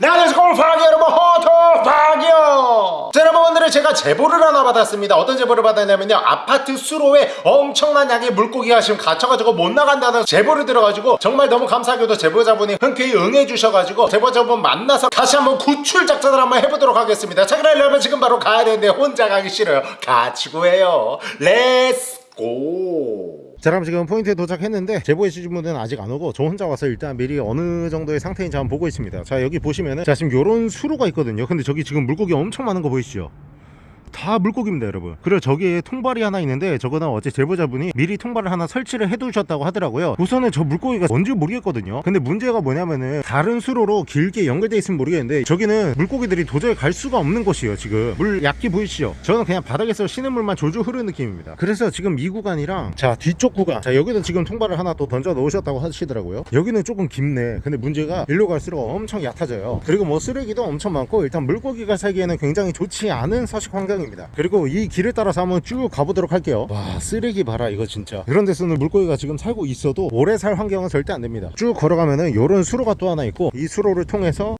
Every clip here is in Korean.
네, 안녕하세요 골프하기 여러분. 호토박이요. 자 여러분 오늘은 제가 제보를 하나 받았습니다. 어떤 제보를 받았냐면요. 아파트 수로에 엄청난 양의 물고기가 지금 갇혀가지고 못 나간다는 제보를 들어가지고 정말 너무 감사하게도 제보자분이 흔쾌히 응해주셔가지고 제보자분 만나서 다시 한번 구출 작전을 한번 해보도록 하겠습니다. 자 그럼 여러분 지금 바로 가야 되는데 혼자 가기 싫어요. 같이 구해요. Let's go 자 그럼 지금 포인트에 도착했는데 제보해 주신 분은 아직 안 오고 저 혼자 와서 일단 미리 어느 정도의 상태인지 한번 보고 있습니다. 자 여기 보시면은 자 지금 요런 수로가 있거든요. 근데 저기 지금 물고기 엄청 많은 거 보이시죠 다 물고기입니다 여러분. 그리고 저기에 통발이 하나 있는데 저거는 어제 제보자분이 미리 통발을 하나 설치를 해두셨다고 하더라고요. 우선은 저 물고기가 뭔지 모르겠거든요. 근데 문제가 뭐냐면은 다른 수로로 길게 연결돼 있으면 모르겠는데 저기는 물고기들이 도저히 갈 수가 없는 곳이에요 지금. 물 얕게 보이시죠? 저는 그냥 바닥에서 쉬는 물만 졸졸 흐르는 느낌입니다. 그래서 지금 이 구간이랑 자 뒤쪽 구간. 자 여기도 지금 통발을 하나 또 던져 놓으셨다고 하시더라고요. 여기는 조금 깊네. 근데 문제가 일로 갈수록 엄청 얕아져요. 그리고 뭐 쓰레기도 엄청 많고 일단 물고기가 살기에는 굉장히 좋지 않은 서식 환경 입니다. 그리고 이 길을 따라서 한번 쭉 가보도록 할게요. 와 쓰레기 봐라 이거 진짜. 이런 데서는 물고기가 지금 살고 있어도 오래 살 환경은 절대 안 됩니다. 쭉 걸어가면은 요런 수로가 또 하나 있고 이 수로를 통해서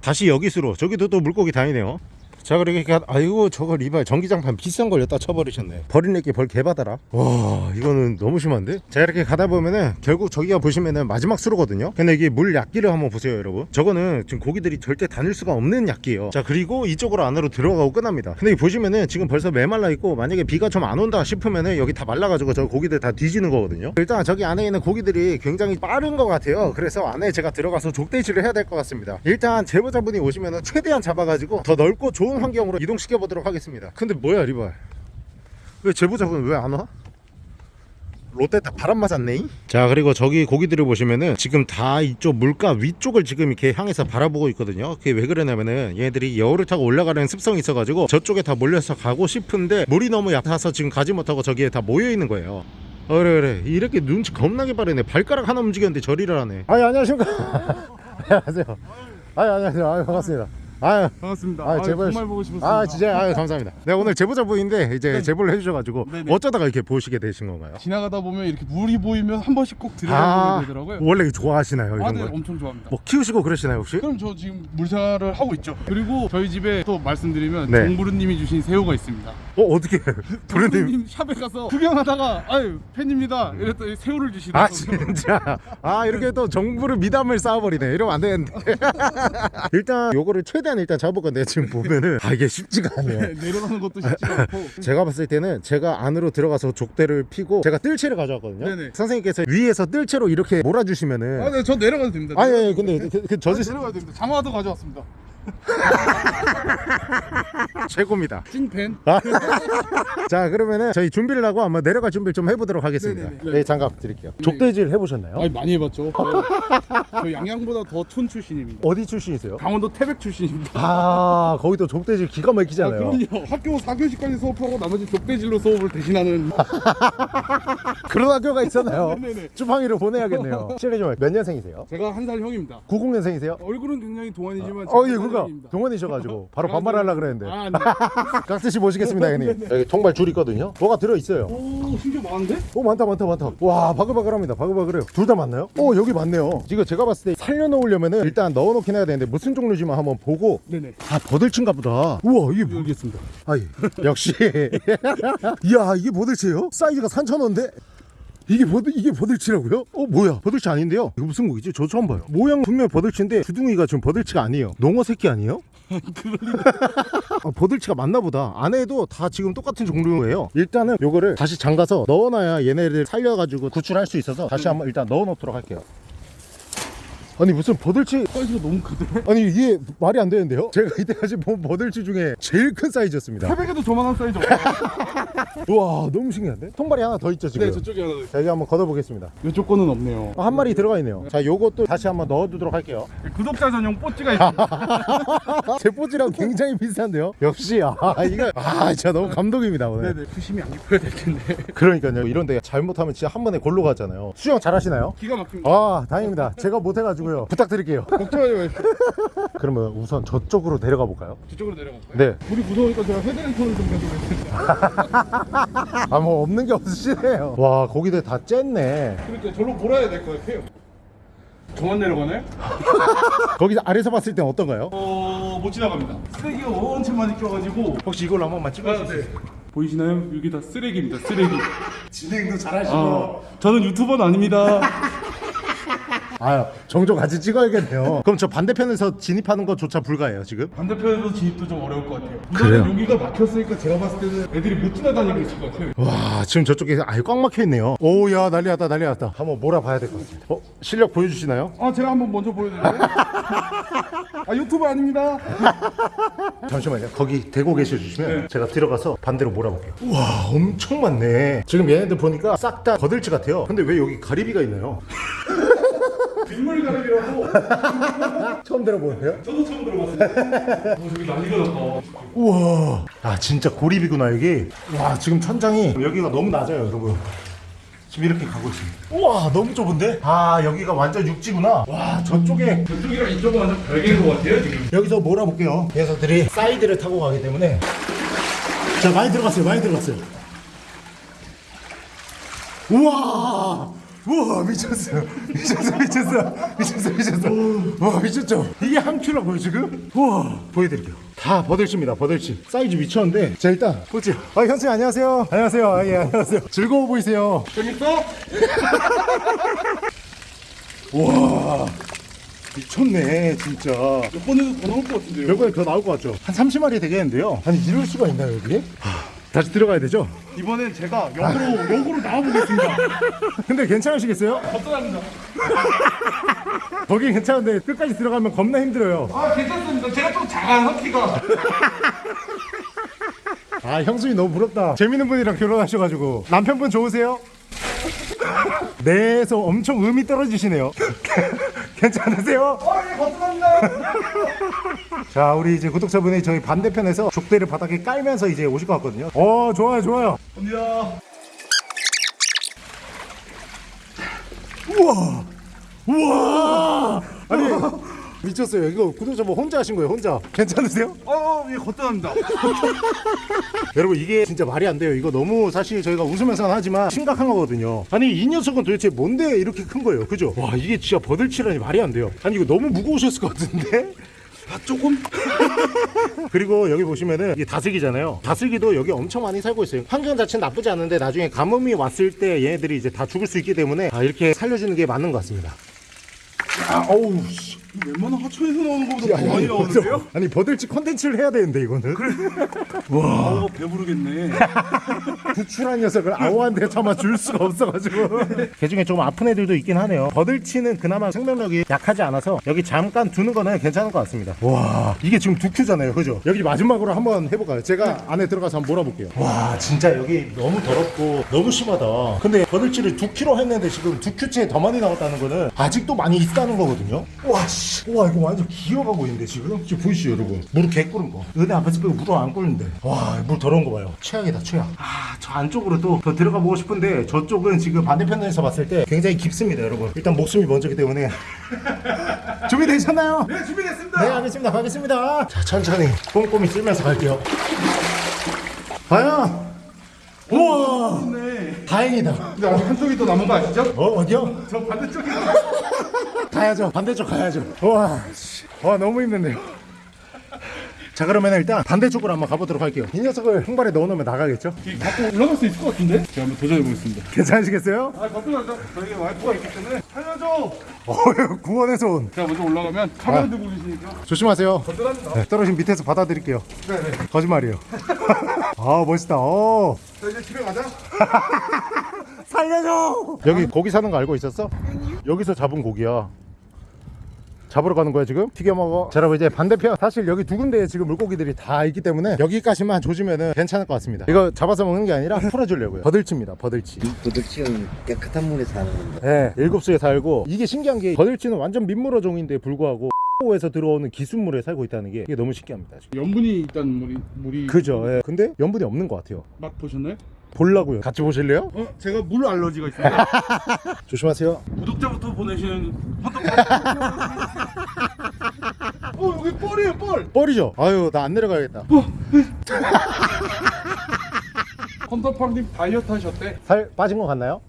다시 여기 수로 저기도 또 물고기 다니네요 자 그러니까 아이고 저거 리발 전기장판 비싼 걸 여기다 쳐버리셨네. 버린내기 벌 개받아라. 와 이거는 너무 심한데? 자 이렇게 가다 보면은 결국 저기가 보시면은 마지막 수로거든요. 근데 이게 물 얕기를 한번 보세요 여러분. 저거는 지금 고기들이 절대 다닐 수가 없는 얕기예요. 자 그리고 이쪽으로 안으로 들어가고 끝납니다. 근데 보시면은 지금 벌써 메말라 있고 만약에 비가 좀 안 온다 싶으면은 여기 다 말라가지고 저 고기들 다 뒤지는 거거든요. 일단 저기 안에 있는 고기들이 굉장히 빠른 것 같아요. 그래서 안에 제가 들어가서 족대지를 해야 될 것 같습니다. 일단 제보자분이 오시면은 최대한 잡아가지고 더 넓고 좋은 환경으로 이동시켜 보도록 하겠습니다. 근데 뭐야 리발? 왜 제보자분 왜 안 와? 롯데 다 바람 맞았네. 자 그리고 저기 고기들을 보시면은 지금 다 이쪽 물가 위쪽을 지금 이렇게 향해서 바라보고 있거든요. 그게 왜 그러냐면은 얘네들이 여울을 타고 올라가는 습성이 있어가지고 저쪽에 다 몰려서 가고 싶은데 물이 너무 얕아서 지금 가지 못하고 저기에 다 모여 있는 거예요. 어, 그래 그래 이렇게 눈치 겁나게 빠르네. 발가락 하나 움직였는데 저리를 하네. 아니 안녕하십니까. 안녕하세요. 아니 안녕하세요. 아유 반갑습니다 아유 반갑습니다. 아, 아, 제발 정말 보고 싶었습니다. 아 진짜 아유 감사합니다 네 오늘 제보자 분인데 이제 네. 제보를 해주셔가지고 네네. 어쩌다가 이렇게 보시게 되신 건가요? 지나가다 보면 이렇게 물이 보이면 한 번씩 꼭아 들여다보게 되더라고요. 원래 좋아하시나요 아, 이런 네, 거? 엄청 좋아합니다. 뭐 키우시고 그러시나요 혹시? 그럼 저 지금 물생활을 하고 있죠. 그리고 저희 집에 또 말씀드리면 네. 정부르님이 주신 새우가 있습니다. 어 어떻게 정부르님 샵에 가서 구경하다가 아유 팬입니다. 이랬더니 새우를 아 주시더라고요. 진짜 아 이렇게 또 정부를 미담을 쌓아버리네 이러면 안 되는데 일단 요거를 최대한 일단 잡을 건데 지금 보면은 아 이게 쉽지가 않네요 네, 내려가는 것도 쉽지가 않고. 제가 봤을 때는 제가 안으로 들어가서 족대를 피고 제가 뜰채를 가져왔거든요 네네. 선생님께서 위에서 뜰채로 이렇게 몰아주시면은 아, 네, 저 내려가도 됩니다. 아니 아니 근데 그, 그저 저지 내려가도 됩니다. 장화도 가져왔습니다. 최고입니다 찐팬. 아. 자 그러면은 저희 준비를 하고 한번 내려갈 준비를 좀 해보도록 하겠습니다 네네네. 네 장갑 드릴게요 족대질 해보셨나요? 아니 많이 해봤죠. 저, 저 양양보다 더 촌 출신입니다. 어디 출신이세요? 강원도 태백 출신입니다. 아 거기도 족대질 기가 아, 막히잖아요 그럼요. 학교 4교시까지 수업하고 나머지 족대질로 수업을 대신하는 그런 학교가 있었나요? 네네. 주팡이를 보내야겠네요 실례 좀몇 년생이세요? 제가 한 살 형입니다. 90년생이세요? 얼굴은 굉장히 동안이지만 어, 예, 그니까 형입니다. 동원이셔가지고 바로 반말하려고 그랬는데 아, 네. 깍듯이 모시겠습니다 형님 여기 통발 줄 있거든요 뭐가 들어있어요 오, 심지어 많은데? 오 많다 많다 많다 와 바글바글합니다 바글바글해요 둘 다 맞나요? 오 여기 맞네요 이거 제가 봤을 때 살려놓으려면 은 일단 넣어놓긴 해야 되는데 무슨 종류지만 한번 보고 네네. 아 버들친가 보다 우와 이게 뭐 모르겠습니다. 아이 역시 이야 이게 버들치예요? 사이즈가 3,000원인데 이게 버들 이게 버들치라고요? 어 뭐야 버들치 아닌데요? 이거 무슨 고기지? 저 처음 봐요. 모양 분명 버들치인데 주둥이가 좀 버들치가 아니에요. 농어 새끼 아니에요? 아, 버들치가 맞나 보다. 안에도 다 지금 똑같은 종류예요. 일단은 요거를 다시 잠가서 넣어놔야 얘네를 살려가지고 구출할 수 있어서 다시 한번 일단 넣어 놓도록 할게요. 아니 무슨 버들치 사이즈가 너무 크대. 아니 이게 말이 안 되는데요? 제가 이때까지 본 버들치 중에 제일 큰 사이즈였습니다. 태백에도 저만한 사이즈. 우와 너무 신기한데? 통발이 하나 더 있죠 지금? 네, 저쪽에 하나 더 있어요. 여기 한번 걷어보겠습니다 이쪽 거는 없네요. 아, 한 마리 들어가 있네요 자 요것도 다시 한번 넣어두도록 할게요 구독자 전용 뽀찌가 있습니다. 제 포즈랑 굉장히 비슷한데요 역시 아 이거 아 진짜 너무 감동입니다 오늘 네네. 수심이 안 깊어야 될 텐데. 그러니까요 이런 데 잘못하면 진짜 한 번에 골로 가잖아요 수영 잘하시나요? 기가 막힙니다. 아 다행입니다 제가 못해가지고 요 부탁드릴게요 걱정하지 마십시오. 그러면 우선 저쪽으로 내려가 볼까요? 저쪽으로 내려갈까요? 네. 물이 무서우니까 제가 헤드랜턴을 좀 가져가겠습니다. 아뭐 없는 게 없으시네요 와 고기들 다 쨌네 그러니까 절로 몰아야 될 것 같아요. 저만 내려가나요? 거기 아래서 봤을 땐 어떤가요? 어, 못 지나갑니다. 쓰레기가 엄청 많이 껴가지고. 혹시 이걸로 한 번만 아, 찍어주세요 네. 보이시나요? 여기 다 쓰레기입니다. 쓰레기. 진행도 잘하시고 아, 저는 유튜버는 아닙니다. 아 종종 같이 찍어야겠네요 그럼 저 반대편에서 진입하는 것조차 불가해요 지금? 반대편에서 진입도 좀 어려울 것 같아요. 그래요? 여기가 막혔으니까 제가 봤을 때는 애들이 못 지나다니고 있을 것 같아요. 와 지금 저쪽에 아예 꽉 막혀 있네요 오야 난리 났다 난리 났다 한번 몰아봐야 될 것 같습니다 어? 실력 보여주시나요? 아, 제가 한번 먼저 보여드릴까요? 아, 유튜버 아닙니다. 잠시만요 거기 대고 계셔 주시면 제가 들어가서 반대로 몰아볼게요 우와 엄청 많네 지금 얘네들 보니까 싹 다 거들치 같아요 근데 왜 여기 가리비가 있나요? 빗물 가르기라고. 처음 들어보는데요? 저도 처음 들어봤어요. 어, 저기 난리가 났다. 우와 아 진짜 고립이구나 여기 와 지금 천장이 여기가 너무 낮아요 여러분 지금 이렇게 가고 있습니다 우와 너무 좁은데? 아 여기가 완전 육지구나 와 저쪽에 저쪽이랑 이쪽은 완전 별개인 것 같아요, 지금. 여기서 몰아볼게요 녀석들이 사이드를 타고 가기 때문에 자 많이 들어갔어요 많이 들어갔어요 우와 우와 미쳤어요. 미쳤어 미쳤어 미쳤어 미쳤어 와 미쳤죠? 이게 한 킬로고요 지금? 우와 보여드릴게요. 다 버들치입니다 버들치. 사이즈 미쳤는데. 자 일단 보죠. 아 현수님 안녕하세요. 안녕하세요. 아, 예 안녕하세요. 즐거워 보이세요. 재밌어? 우와 미쳤네 진짜. 이번에도 더 나올 것 같은데요? 몇 번에 더 나올 것 같죠? 한 30마리 되겠는데요? 아니 이럴 수가 있나요 여기? 하, 다시 들어가야 되죠 이번엔 제가 역으로, 역으로 나와보겠습니다. 근데 괜찮으시겠어요? 어떠합니다. 거기 괜찮은데 끝까지 들어가면 겁나 힘들어요 아, 괜찮습니다. 제가 좀 작아서 키가. 아 형수님 너무 부럽다 재밌는 분이랑 결혼하셔가지고 남편분 좋으세요? 내에서 엄청 음이 떨어지시네요 괜찮으세요? 아, 예, 감사합니다. 자 우리 이제 구독자분이 저희 반대편에서 족대를 바닥에 깔면서 이제 오실 것 같거든요. 어 좋아요 좋아요. 감사합니다. 우와! 우와! 아니 미쳤어요. 이거 구독자분 혼자 하신 거예요 혼자? 괜찮으세요? 어, 예, 거뜬합니다. 여러분 이게 진짜 말이 안 돼요. 이거 너무 사실 저희가 웃으면서 하지만 심각한 거거든요. 아니 이 녀석은 도대체 뭔데 이렇게 큰 거예요? 그죠? 와 이게 진짜 버들치라니 말이 안 돼요. 아니 이거 너무 무거우셨을 것 같은데 아, 조금? 그리고 여기 보시면은 이게 다슬기잖아요 다슬기도 여기 엄청 많이 살고 있어요 환경 자체는 나쁘지 않은데 나중에 가뭄이 왔을 때 얘네들이 이제 다 죽을 수 있기 때문에 아, 이렇게 살려주는 게 맞는 것 같습니다 아, 어우 씨. 웬만한 하천에서 나오는 것보다 더 많이 나오는데요? 아니 버들치 컨텐츠를 해야 되는데 이거는. 아, 배부르겠네. 부출한 녀석을 아오한테 참아 줄 수가 없어가지고. 개 중에 좀 아픈 애들도 있긴 하네요. 버들치는 그나마 생명력이 약하지 않아서 여기 잠깐 두는 거는 괜찮은 것 같습니다. 와 이게 지금 두 큐잖아요. 그죠? 여기 마지막으로 한번 해볼까요? 제가 안에 들어가서 한번 몰아볼게요. 와 진짜 여기 너무 더럽고 너무 심하다. 근데 버들치를 두 큐로 했는데 지금 두 큐째 더 많이 나왔다는 거는 아직도 많이 있다는 거거든요? 와씨 와 이거 완전 기어가고 있는데 지금? 지금 보이시죠 여러분? 무릎 개 꿇은 거. 은혜 앞에서 빼고 무릎 안 꿇는데. 와 물 더러운 거 봐요. 최악이다 최악. 아저 안쪽으로 또더 들어가 보고 싶은데 저쪽은 지금 반대편에서 봤을 때 굉장히 깊습니다 여러분. 일단 목숨이 먼저기 때문에 준비되셨나요? 네, 준비됐습니다. 네 알겠습니다 가겠습니다. 자 천천히 꼼꼼히 쓸면서 갈게요. 과연? 우와! 네. 다행이다. 근데 아직 한쪽이 더 남은 거 아시죠? 어 어디요? 저 반대쪽이 가야죠 반대쪽 가야죠 와, 씨. 와 너무 힘든데요 자 그러면 일단 반대쪽으로 한번 가보도록 할게요 이 녀석을 한 발에 넣어놓으면 나가겠죠? 갖고 올라갈 수 있을 것 같은데? 제가 한번 도전해 보겠습니다. 괜찮으시겠어요? 아, 걱정하죠. 저에게 와이프가 있기 때문에 살려줘. 어 구원의 손 제가 먼저 올라가면 카메라 들고 계시니까 조심하세요 거뜬합니다. 네, 떨어진 밑에서 받아드릴게요 네네. 거짓말이에요 아 멋있다 어. 자, 이제 집에 가자. 살려줘 여기 고기 사는 거 알고 있었어? 여기서 잡은 고기야 잡으러 가는 거야 지금? 튀겨 먹어 자 여러분 이제 반대편 사실 여기 두 군데에 지금 물고기들이 다 있기 때문에 여기까지만 조지면은 괜찮을 것 같습니다 이거 잡아서 먹는 게 아니라 풀어주려고요 버들치입니다 버들치 도둑치는 깨끗한 물에 사는 건데 네, 일곱 수에 살고 이게 신기한 게 버들치는 완전 민물어 종인데 불구하고 에서 들어오는 기순물에 살고 있다는 게 이게 너무 신기합니다 지금. 염분이 일단 물이 물이 그죠 예. 근데 염분이 없는 것 같아요 맛 보셨나요? 보려고요 같이 보실래요? 어, 제가 물 알러지가 있습니다. 조심하세요 구독자부터 보내시는. 어, 여기 뻘이에요, 뻘. 뻘이죠? 아유 나 안 내려가야겠다 헌터팡님 다이어트 하셨대. 살 빠진 것 같나요?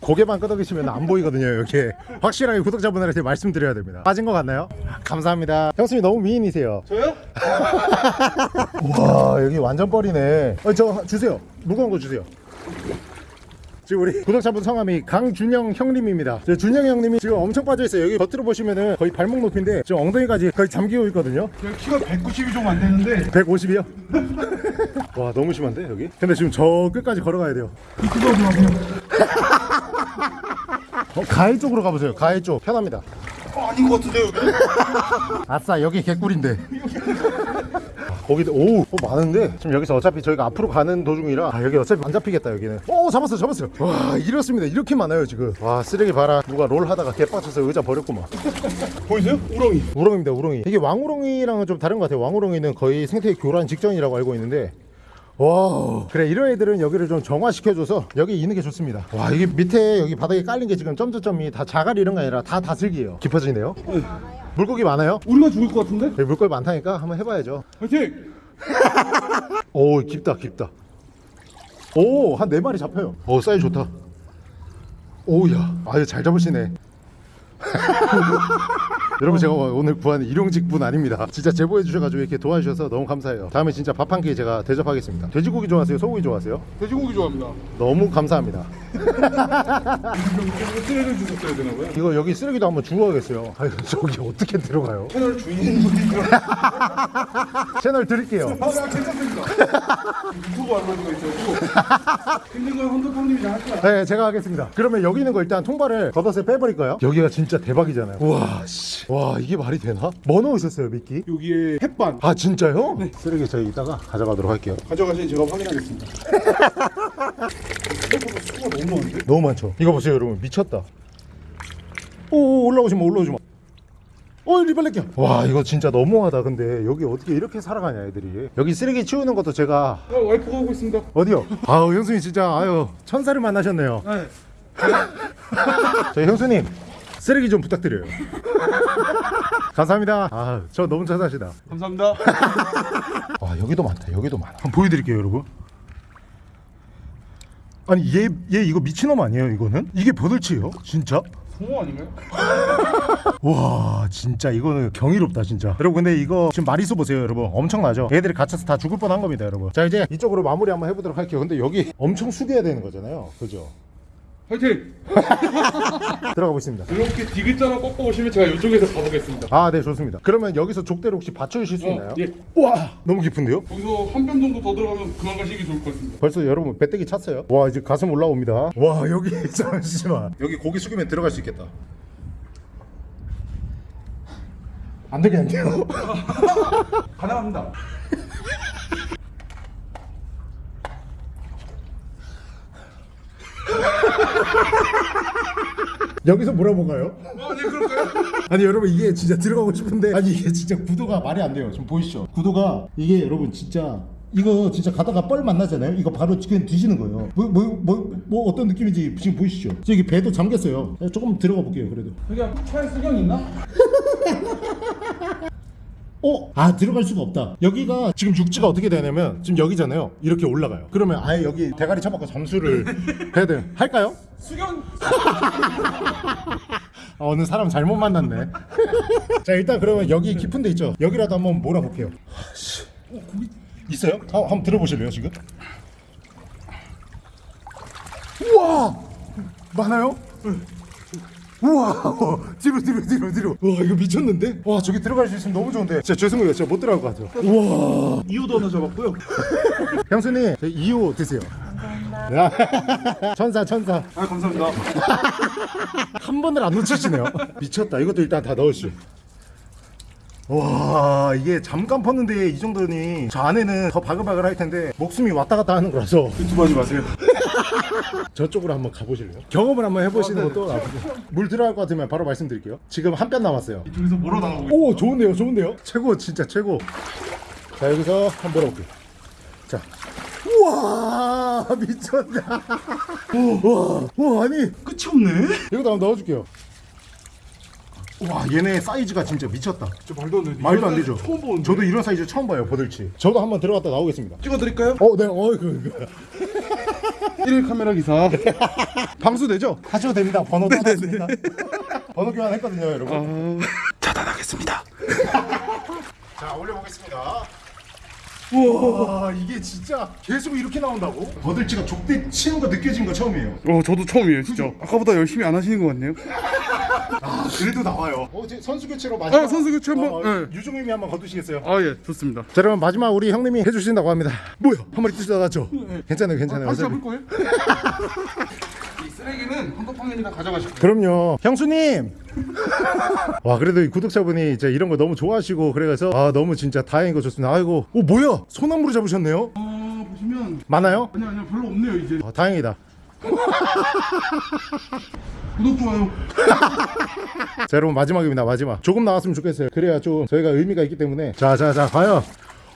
그 고개만 끄덕이시면 안 보이거든요 이렇게. 확실하게 구독자분들한테 말씀드려야 됩니다. 빠진 것 같나요? 감사합니다. 형수님 너무 미인이세요. 저요? 와 여기 완전 뻘이네. 어, 저 주세요. 무거운 거 주세요 지금 우리 구독자분 성함이 강준영 형님입니다. 저 준영 형님이 지금 엄청 빠져있어요. 여기 겉으로 보시면은 거의 발목 높이인데 지금 엉덩이까지 거의 잠기고 있거든요. 키가 190이 좀 안 되는데. 150이요? 와 너무 심한데 여기? 근데 지금 저 끝까지 걸어가야 돼요. 좀 하세요. 어, 가해 쪽으로 가보세요. 가해 쪽. 편합니다. 어, 아닌 것 같은데 여기. 아싸 여기 개꿀인데 거기도 오 어, 많은데? 지금 여기서 어차피 저희가 앞으로 가는 도중이라 아, 여기 어차피 안 잡히겠다 여기는. 오 잡았어 잡았어요. 와 이렇습니다. 이렇게 많아요 지금. 와 쓰레기 봐라. 누가 롤 하다가 개빡쳐서 의자 버렸구만. 보이세요? 우렁이. 우렁입니다 우렁이. 이게 왕우렁이랑은 좀 다른 것 같아요. 왕우렁이는 거의 생태 교란 직전이라고 알고 있는데. 와 그래 이런 애들은 여기를 좀 정화시켜줘서 여기 있는 게 좋습니다. 와 이게 밑에 여기 바닥에 깔린 게 지금 점점점이 다 자갈 이런 게 아니라 다 다슬기예요. 깊어지네요 물고기 많아요? 우리가 죽을 것 같은데? 여기 물고기 많다니까 한번 해봐야죠 화이팅! 오 깊다 깊다 오 한 네 마리 잡혀요 오 사이즈 좋다 오야 아유 잘 잡으시네 여러분 제가 오늘 구한 일용직 분 아닙니다 진짜 제보해 주셔가지고 이렇게 도와주셔서 너무 감사해요 다음에 진짜 밥 한 끼 제가 대접하겠습니다 돼지고기 좋아하세요 소고기 좋아하세요 돼지고기 좋아합니다. 너무 감사합니다 쓰레기를 주셨어야 되나 봐요. 이거 여기 쓰레기도 한번 주워야겠어요 아유 저기 어떻게 들어가요 채널 주인분이니까. 채널 드릴게요 아, 괜찮습니다. 유튜브 알바가 있어가지고. 힘든 건 헌터팡님이 다 하시라. 네, 제가 하겠습니다. 그러면 여기 있는 거 일단 통발을 겉옷에 빼버릴까요? 여기가 진짜 대박이잖아요. 우와, 씨. 와, 이게 말이 되나? 뭐 넣으셨어요, 미끼? 여기에 햇반. 아, 진짜요? 네. 쓰레기 저희 이따가 가져가도록 할게요. 가져가시니 제가 확인하겠습니다. 생각보다 수가 너무 많은데? 너무 많죠? 이거 보세요, 여러분. 미쳤다. 오, 올라오시면 올라오시면. 어, 리발렛기야. 와, 이거 진짜 너무하다. 근데 여기 어떻게 이렇게 살아가냐, 애들이. 여기 쓰레기 치우는 것도 제가 아, 와이프가 하고 있습니다. 어디요? 아우, 형수님 진짜 아유, 천사를 만나셨네요. 네. 저희 형수님 쓰레기 좀 부탁드려요. 감사합니다. 아, 저 너무 천사시다. 감사합니다. 아 여기도 많다 여기도 많아 한번 보여드릴게요 여러분 아니 얘, 얘 이거 미친놈 아니에요 이거는? 이게 버들치예요? 진짜? 송어 아닌가요? 와 진짜 이거는 경이롭다 진짜 여러분 근데 이거 지금 마리수 보세요 여러분 엄청나죠? 얘들이 갇혀서 다 죽을 뻔한 겁니다 여러분 자 이제 이쪽으로 마무리 한번 해보도록 할게요 근데 여기 엄청 숙여야 되는 거잖아요 그죠? 화이팅! 들어가 보겠습니다 이렇게 디귿자로 꺾어 오시면 제가 이쪽에서 가보겠습니다. 아 네 좋습니다 그러면 여기서 족대를 혹시 받쳐주실 수 있나요? 예. 와 너무 깊은데요? 여기서 한 뼘 정도 더 들어가면 그만 가시기 좋을 것 같습니다. 벌써 여러분 배때기 찼어요 와 이제 가슴 올라옵니다 와 여기 잠시만 여기 고기 숙이면 들어갈 수 있겠다 안 되겠는데요? 가능합니다. 여기서 물어보가요? 아, 네, 그럴까요? 아니 여러분 이게 진짜 들어가고 싶은데 아니 이게 진짜 구도가 말이 안 돼요 지금 보이시죠? 구도가 이게 여러분 진짜 이거 진짜 가다가 뻘 만나잖아요 이거 바로 지금 뒤지는 거예요 뭐 뭐 뭐뭐 어떤 느낌인지 지금 보이시죠? 저기 배도 잠겼어요 조금 들어가 볼게요 그래도 여기 차에 수경 있나? 어? 아 들어갈 수가 없다 여기가 지금 육지가 어떻게 되냐면 지금 여기잖아요 이렇게 올라가요 그러면 아예 여기 대가리 쳐박고 잠수를 해야 돼요 할까요? 수경 아, 어느 사람 잘못 만났네 자 일단 그러면 여기 깊은 데 있죠 여기라도 한번 몰아볼게요 씨. 어, 거기 있어요? 아, 한번 들어보실래요 지금? 우와 많아요? 우와 어, 뒤로 뒤로 뒤로 뒤로. 와 이거 미쳤는데? 와 저기 들어갈 수 있으면 너무 좋은데. 진짜 죄송해요. 제가 못 들어갈 것 같아요. 우와. 이호도 하나 잡았고요. 형수님 저 2호 드세요. 감사합니다. 천사 천사. 아, 감사합니다. 한 번을 안 놓치시네요. 미쳤다. 이것도 일단 다 넣으시오 와 이게 잠깐 펐는데 이 정도니 저 안에는 더 바글바글 할 텐데 목숨이 왔다 갔다 하는 거라서. 유튜브 하지 마세요. 저쪽으로 한번 가보실래요? 경험을 한번 해보시는 것도 나쁘죠 물 들어갈 것 같으면 바로 말씀드릴게요. 지금 한 뼘 남았어요. 이쪽에서 뭐로 나가고 오 좋은데요 좋은데요? 최고 진짜 최고. 자 여기서 한번 물어볼게요. 자. 우와 미쳤다. 우와 우와 아니. 끝이 없네. 이것도 한번 넣어줄게요 와 얘네 사이즈가 진짜 미쳤다 저 말도 안 돼. 말도 안 되죠 처음 보는데. 저도 이런 사이즈 처음 봐요 버들치 저도 한번 들어갔다 나오겠습니다 찍어드릴까요? 어, 네, 어, 그, 그. 1일 카메라 기사 방수되죠? 하셔도 됩니다. 번호도 하셨습니다. 번호 교환했거든요, 여러분. 아... 차단하겠습니다 자, 올려보겠습니다. 우와, 이게 진짜 계속 이렇게 나온다고? 버들치가 족대 치는 거 느껴진 거 처음이에요. 어 저도 처음이에요 진짜 아까보다 열심히 안 하시는 것 같네요 아, 그래도 나와요. 어, 이제 선수 교체로 마지막. 아, 선수 교체 한번, 어, 네. 유종님이 한번 거두시겠어요? 아 예 좋습니다 자, 여러분 마지막 우리 형님이 해주신다고 합니다. 뭐야? 한 마리 뜯어 나갔죠? 괜찮아요, 괜찮아요. 다시 어차피. 잡을 거예요? 이 쓰레기는 헌터팡이랑 가져가시고 그럼요, 형수님. 와, 그래도 이 구독자분이 이제 이런 거 너무 좋아하시고 그래서 아 너무 진짜 다행인 거 좋습니다. 아이고, 오 뭐야? 소나무로 잡으셨네요? 아 보시면 많아요? 아니 아니요 별로 없네요 이제 아, 다행이다. 구독 좋아요 자 여러분 마지막입니다 마지막 조금 나왔으면 좋겠어요 그래야 좀 저희가 의미가 있기 때문에 자자자 과연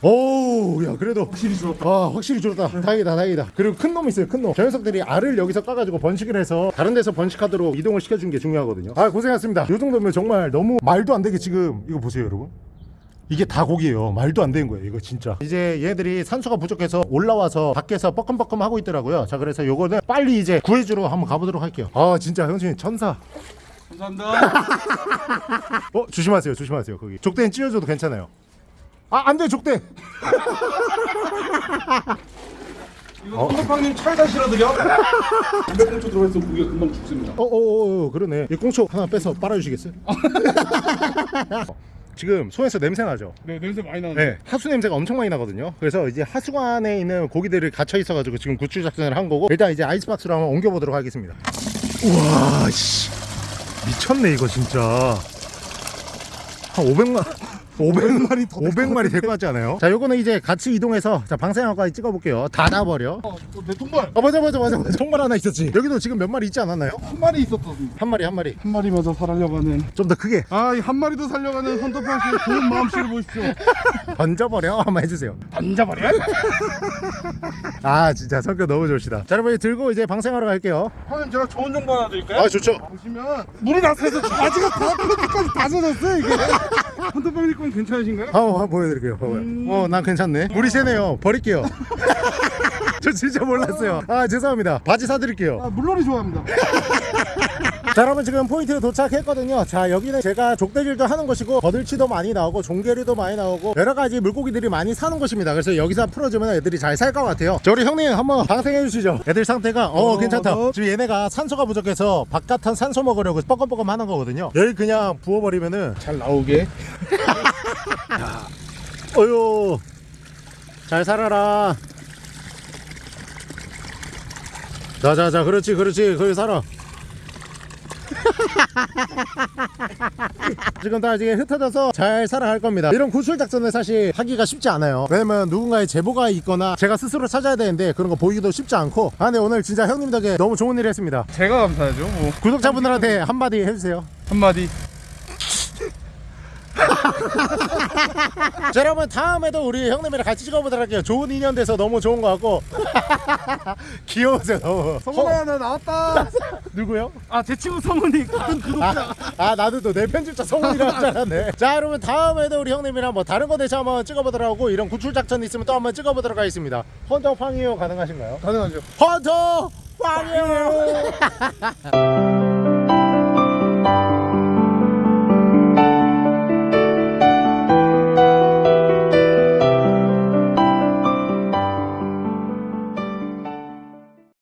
오야 그래도 확실히 좋았다. 아 확실히 줄었다. 다행이다 다행이다. 그리고 큰 놈 있어요 큰놈. 저 녀석들이 알을 여기서 까가지고 번식을 해서 다른 데서 번식하도록 이동을 시켜준 게 중요하거든요. 아 고생하셨습니다. 요 정도면 정말 너무 말도 안 되게 지금 이거 보세요 여러분. 이게 다 고기예요. 말도 안 되는 거예요 이거 진짜. 이제 얘들이 산소가 부족해서 올라와서 밖에서 뻐끔뻐끔 하고 있더라고요. 자 그래서 요거는 빨리 이제 구해주러 한번 가보도록 할게요. 아 진짜 형수님 천사. 감사합니다. 어 조심하세요 조심하세요 거기. 족대는 찢어줘도 괜찮아요 아 안돼 족대. 이거 헌터팡님 차에다 실어드려? 200con초 들어가서 고기가 금방 죽습니다. 어어어 그러네. 이 꽁초 하나 빼서 빨아주시겠어요? 지금 손에서 냄새 나죠? 네 냄새 많이 나는데. 네 하수 냄새가 엄청 많이 나거든요. 그래서 이제 하수관에 있는 고기들을 갇혀 있어 가지고 지금 구출 작전을 한 거고 일단 이제 아이스박스로 한번 옮겨 보도록 하겠습니다. 우와 씨. 미쳤네 이거 진짜. 한 500만 500마리 더 500마리 될 것 같지 않아요? 자 요거는 이제 같이 이동해서 자 방생학까지 찍어볼게요. 닫아버려. 어, 내 통발. 아 맞아 맞아 맞아 맞아. 정말 하나 있었지. 여기도 지금 몇 마리 있지 않았나요? 한 마리 있었거든요 한 마리 한 마리. 한 마리마저 살려고 하는. 좀 더 크게. 아이한 마리도 살려가는 헌터팡 씨의 좋은 마음씨를 보십시오. 던져버려. 한번 해주세요. 던져버려? 아 진짜 성격 너무 좋으시다. 자 여러분 들고 이제 방생하러 갈게요. 형님 제가 좋은 정보 하나 드릴까요? 아 좋죠. 보시면 물이 나서서 바지가 다 끝까지 다 젖었어요 이게 헌터팡님 건 괜찮으신가요? 한번 한번 보여드릴게요. 봐봐요. 어난 괜찮네. 물이 새네요. 버릴게요. 저 진짜 몰랐어요. 아 죄송합니다. 바지 사드릴게요. 아 물놀이 좋아합니다 자 여러분 지금 포인트 도착했거든요. 자 여기는 제가 족대질도 하는 곳이고 버들치도 많이 나오고 종게리도 많이 나오고 여러가지 물고기들이 많이 사는 곳입니다. 그래서 여기서 풀어주면 애들이 잘 살 것 같아요. 자 우리 형님 한번 방생해 주시죠. 애들 상태가 어 어, 괜찮다. 어. 지금 얘네가 산소가 부족해서 바깥한 산소 먹으려고 뻐끔뻐끔 하는 거거든요. 여기 그냥 부어버리면은 잘 나오게. 어휴. 잘 살아라. 자자자 그렇지 그렇지. 거기 살아 지금 다 이제 흩어져서 잘 살아갈 겁니다. 이런 구출 작전을 사실 하기가 쉽지 않아요. 왜냐면 누군가의 제보가 있거나 제가 스스로 찾아야 되는데 그런 거 보이기도 쉽지 않고. 아 근데 오늘 진짜 형님 덕에 너무 좋은 일 했습니다. 제가 감사하죠 뭐. 구독자분들한테 한마디 해주세요. 한마디 자 여러분 다음에도 우리 형님이랑 같이 찍어보도록 할게요. 좋은 인연 돼서 너무 좋은 것 같고. 귀여우세요 너무. 성훈아 나 나왔다. 누구요? 아 제 친구 성훈이. 같은 구독자 아, 아 나도 또 내 편집자 성훈이라고 줄 알았네. 자 여러분 다음에도 우리 형님이랑 뭐 다른 거 대체 한번 찍어보도록 하고 이런 구출 작전 있으면 또 한번 찍어보도록 하겠습니다. 헌터 팡이요 가능하신가요? 가능하죠. 헌터 팡이요